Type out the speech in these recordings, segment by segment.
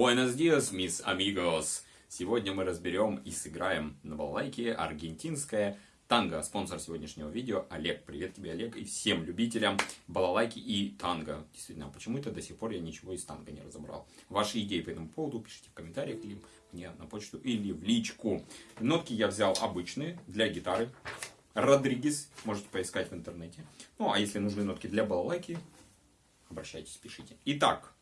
Buenos dias, mis amigos! Сегодня мы разберем и сыграем на балалайке аргентинское танго. Спонсор сегодняшнего видео Олег. Привет тебе, Олег, и всем любителям балалайки и танго. Действительно, а почему-то до сих пор я ничего из танго не разобрал. Ваши идеи по этому поводу пишите в комментариях или мне на почту или в личку. Нотки я взял обычные для гитары. Родригес, можете поискать в интернете. Ну, а если нужны нотки для балалайки, обращайтесь, пишите. Итак,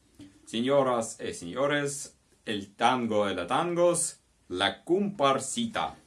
Señoras y señores, el tango de la tangos, la comparsita.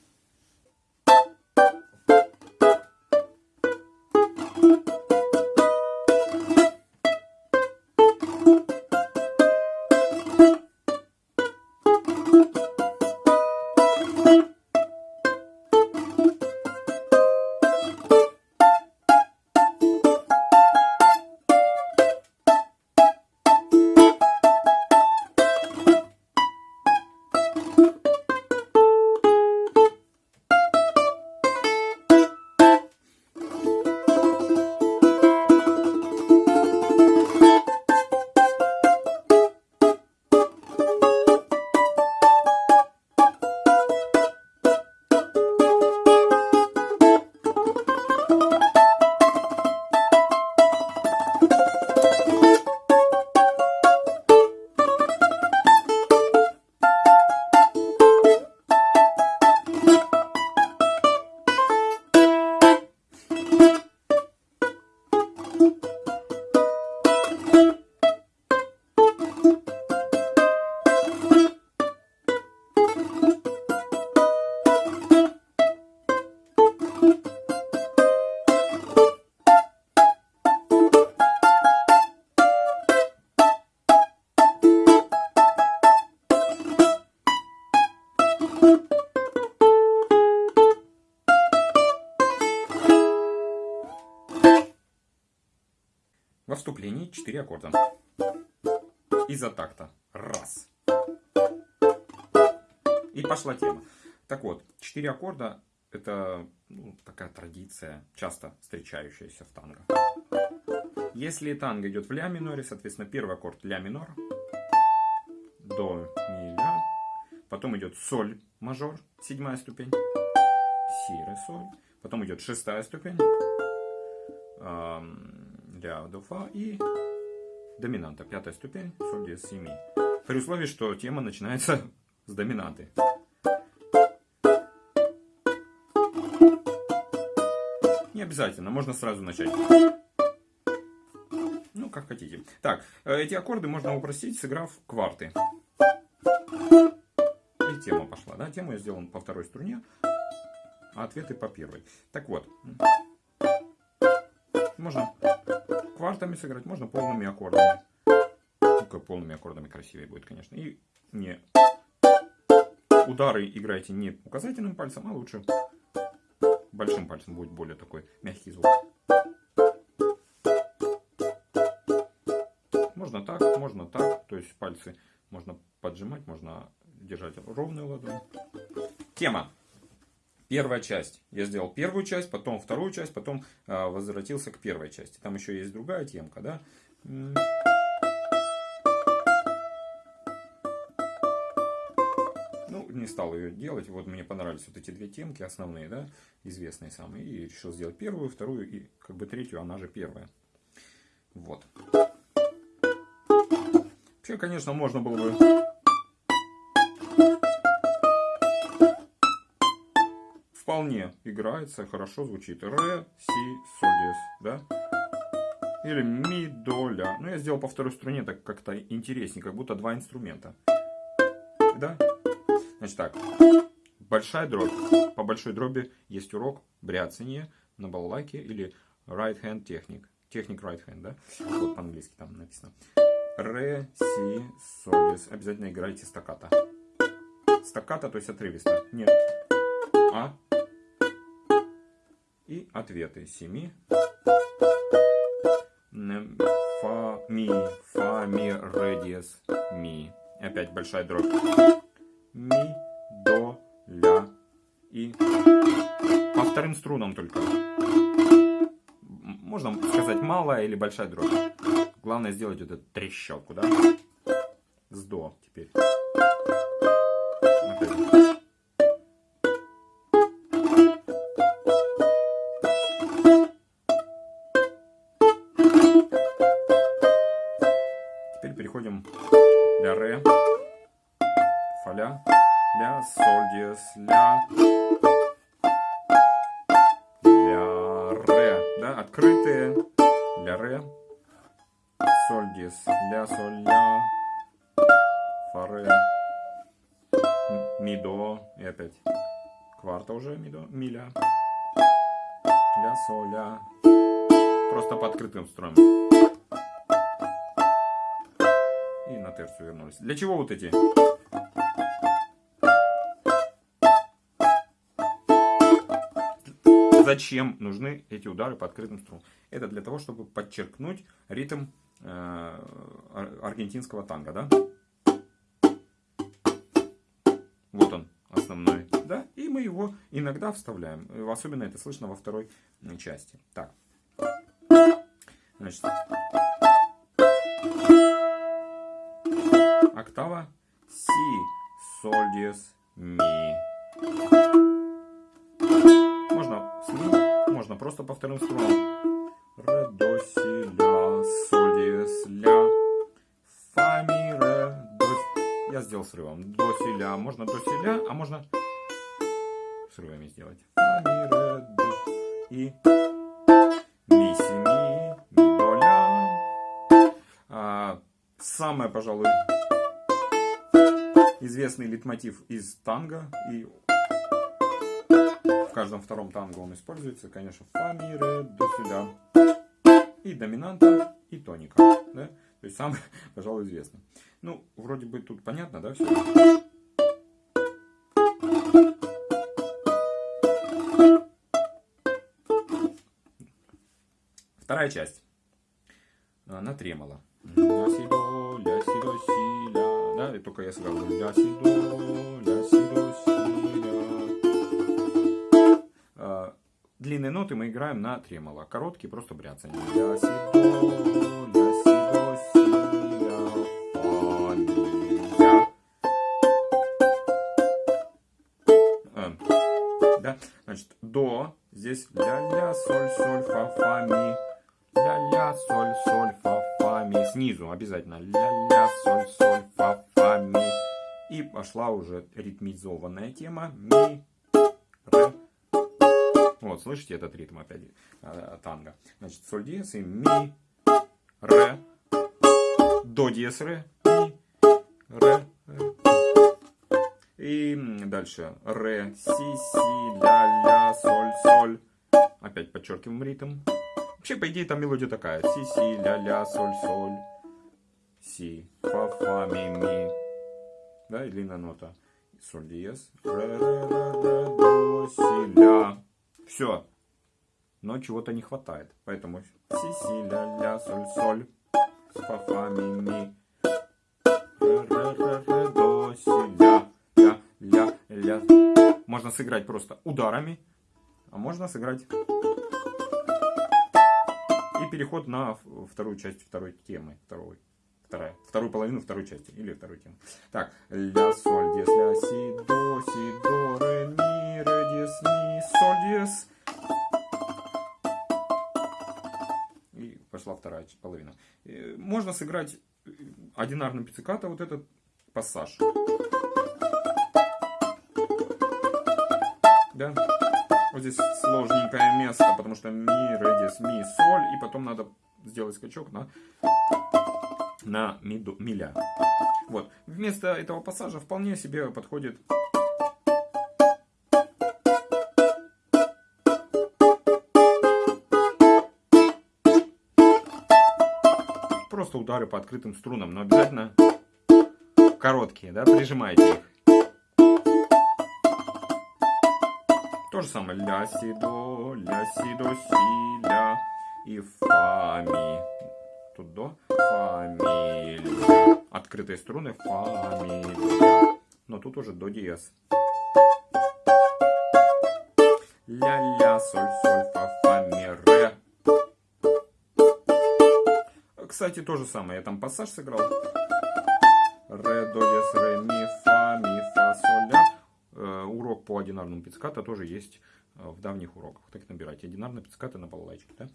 Во вступлении 4 аккорда. Из-за такта. Раз. И пошла тема. Так вот, 4 аккорда это ну, такая традиция, часто встречающаяся в танго. Если танго идет в ля миноре, соответственно, первый аккорд ля минор, до, ми, ля, потом идет соль мажор, седьмая ступень, си, ре, соль, потом идет шестая ступень, ля, до, фа и доминанта, пятая ступень, соль, диез, си, ми. При условии, что тема начинается с доминанты. Не обязательно, можно сразу начать. Ну, как хотите. Так, э, эти аккорды можно упростить, сыграв кварты. И тема пошла, да? Тему я сделал по второй струне, а ответы по первой. Так вот, можно квартами сыграть, можно полными аккордами. Только полными аккордами красивее будет, конечно. И не удары играйте не указательным пальцем, а лучше большим пальцем будет более такой мягкий звук. Можно так, можно так, то есть пальцы можно поджимать, можно держать ровную ладонь. Тема. Первая часть. Я сделал первую часть, потом вторую часть, потом э, возвратился к первой части. Там еще есть другая темка, да. Ну, не стал ее делать. Вот мне понравились вот эти две темки основные, да, известные самые. И решил сделать первую, вторую и как бы третью, она же первая. Вот. Вообще, конечно, можно было бы вполне играется, хорошо звучит. Ре, си, соль, диез, да? Или ми, до, ля. Ну, я сделал по второй струне так как-то интереснее, как будто два инструмента. Да? Значит так. Большая дробь. По большой дроби есть урок бряцание на балалайке или right hand техник. Техник right hand, да? Вот по-английски там написано. Ре, си, соль, диез. Обязательно играйте стаката. Стаката, то есть отрывисто. Нет. А, и ответы семи. Фа, ми, фа, ми, ре, диез, ми. Опять большая дробь. Ми, до, ля и по вторым струнам только. Можно сказать малая или большая дробь. Главное сделать эту трещотку, да? с до теперь. Теперь переходим ля ре, фа ля, ля, соль диез, ля, ля ре, да, открытые, ля ре, соль диез, ля, соль, ля, фа ре, ми до и опять. Кварта уже ми до, ми ля, ля, соль, ля, просто по открытым струнам. На терцию вернулись. Для чего вот эти? Зачем нужны эти удары по открытым струнам? Это для того, чтобы подчеркнуть ритм э, аргентинского танго, да? Вот он, основной, да? И мы его иногда вставляем. Особенно это слышно во второй части. Так. Значит, октава си, соль, диез, ми. Можно с можно просто по вторым. Ре, до, си, ля, соль, диез, ля, фа, ми, ре, до. Я сделал срывом. До, си, ля. Можно до, си, ля, а можно срывами сделать. Фа, ми, ре, до. И ми, си, ми, ми, до, ля. А, самое, пожалуй, известный литмотив из танго. И в каждом втором танго он используется. Конечно, фа, ми, ре, до, ля. И доминанта, и тоника. Да? То есть самый, пожалуй, известный. Ну, вроде бы тут понятно, да, все? Вторая часть. На тремоло. Си, и только я сыграл ля, си, до, ля, си, до, си. А, длинные ноты мы играем на тремоло. Короткие просто бряцание. Ля, си, до, ля, уже ритмизованная тема. Ми, ре. Вот, слышите этот ритм опять э, танго. Значит, соль диез и ми, ре, до диез, ре, ми, ре, ре. И дальше ре, си, си, ля, ля, соль, соль. Опять подчеркиваем ритм. Вообще, по идее, там мелодия такая. Си, си, ля, ля, соль, соль. Си, фа, фа, ми, ми. Да, и длинная нота. Соль, диез. Все. Но чего-то не хватает. Поэтому си, си, ля, ля, соль, соль. Фа, фа, ми, ми. Ре, ре, ре, до, си, ля, ля, ля. Можно сыграть просто ударами. А можно сыграть и переход на вторую часть второй темы. Второй, вторая, вторую половину второй части. Или второй темы. Так. Ля, соль, диез, ля, си, до, си, до, ре, ми, ре, диез, ми, соль, диез. И пошла вторая половина. Можно сыграть одинарным пиццикато вот этот пассаж. Да? Вот здесь сложненькое место, потому что ми, ре, диез, ми, соль. И потом надо сделать скачок на, на ми, до, ми, ля. Вот. Вместо этого пассажа вполне себе подходит просто удары по открытым струнам, но обязательно короткие, да, прижимайте их. То же самое. Ля, си, до, ля, си, до, си, ля. И фа, ми. Тут до. Фа, ми, ля. Открытые струны. Фа, ми, ля. Но тут уже до диез. Ля, ля, соль, соль, фа, фа, ми, ре. Кстати, то же самое. Я там пассаж сыграл. ре, до, дес, ре, ми, фа, ми, фа, соль, ля. Э, урок по одинарному пицциката тоже есть в давних уроках. Так набирайте. Одинарные пиццикаты на балалайчике. Да?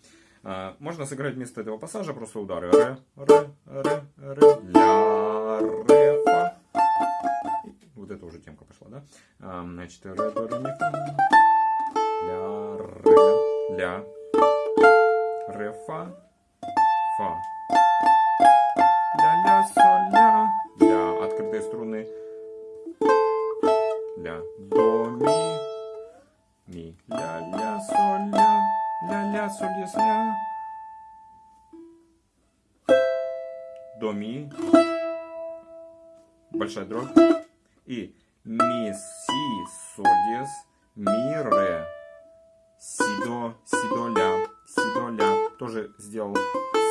Э, можно сыграть вместо этого пассажа просто удары. Ре, ре, ре, ре, ля, ре, фа. Вот это уже темка пошла, да? Значит, ре, до, ре, ми, фа. Ля, ре, ля, ре, фа, фа. Ля, ля, соль, ля. Ля, открытые струны. Ля, до, ми, ми. Ля, ля, соль, ля. Ля, ля, соль, дес, ля. До, ми. Большая дробь. И ми, си, соль, дес, ми, ре. Си, до, си, до, ля. Си, до, ля. Тоже сделал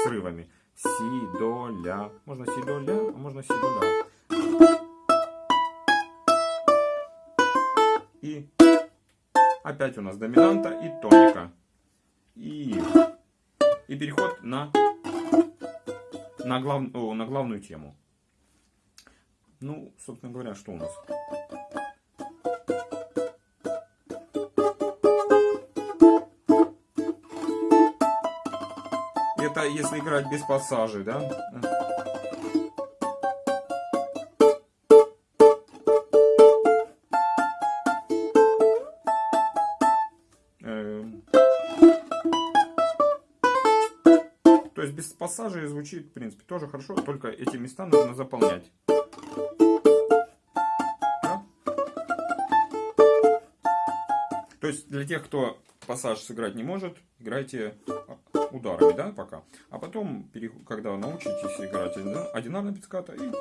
срывами. Си, до, ля. Можно си, до, ля, а можно си, до, ля. Опять у нас доминанта и тоника. И, и переход на, на, глав, о, на главную тему. Ну, собственно говоря, что у нас? Это если играть без пассажей, да? Пассажей звучит, в принципе, тоже хорошо, только эти места нужно заполнять. То есть для тех, кто пассаж сыграть не может, играйте ударами, да, пока. А потом, когда научитесь играть одинарный пицциката, и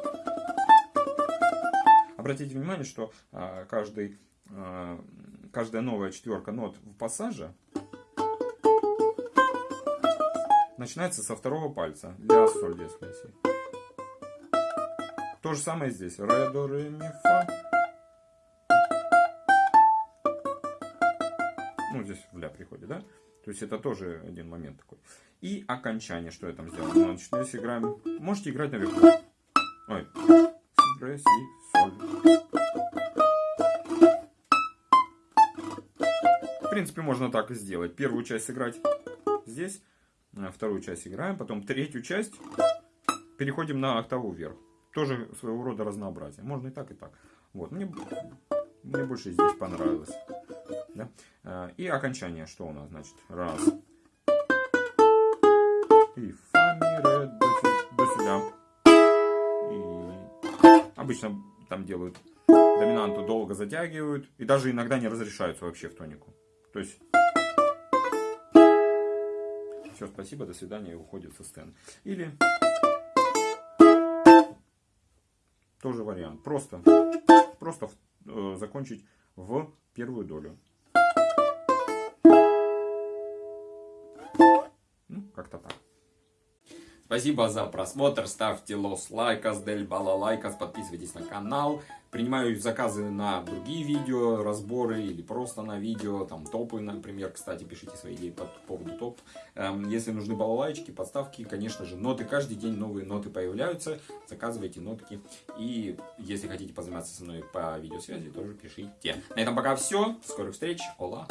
обратите внимание, что а, каждый, а, каждая новая четверка нот в пассаже начинается со второго пальца. Ля, соль, дес, ля, си. То же самое здесь. Ре, до, ре, ми, фа. Ну, здесь в ля приходит, да? То есть это тоже один момент такой. И окончание, что я там сделал. Значит, если играем, можете играть наверху. Ой, си, ре, си, соль. В принципе, можно так и сделать. Первую часть сыграть здесь, вторую часть играем, потом третью часть переходим на октаву вверх. Тоже своего рода разнообразие. Можно и так, и так. Вот, мне, мне больше здесь понравилось. Да? А, и окончание, что у нас значит? Раз. И фа, ми, ре, до, до сюда. И обычно там делают доминанту долго затягивают. И даже иногда не разрешаются вообще в тонику. То есть... Все, спасибо, до свидания, и уходит со сцены. Или... Тоже вариант. Просто, просто э, закончить в первую долю. Как-то так. Спасибо за просмотр, ставьте лос лайкас, дель бала лайкас, подписывайтесь на канал. Принимаю заказы на другие видео, разборы или просто на видео, там топы, например, кстати, пишите свои идеи по поводу топ. Эм, если нужны балалайчики, подставки, конечно же, ноты, каждый день новые ноты появляются, заказывайте нотки. И если хотите позаниматься со мной по видеосвязи, тоже пишите. На этом пока все, скорых встреч, ола!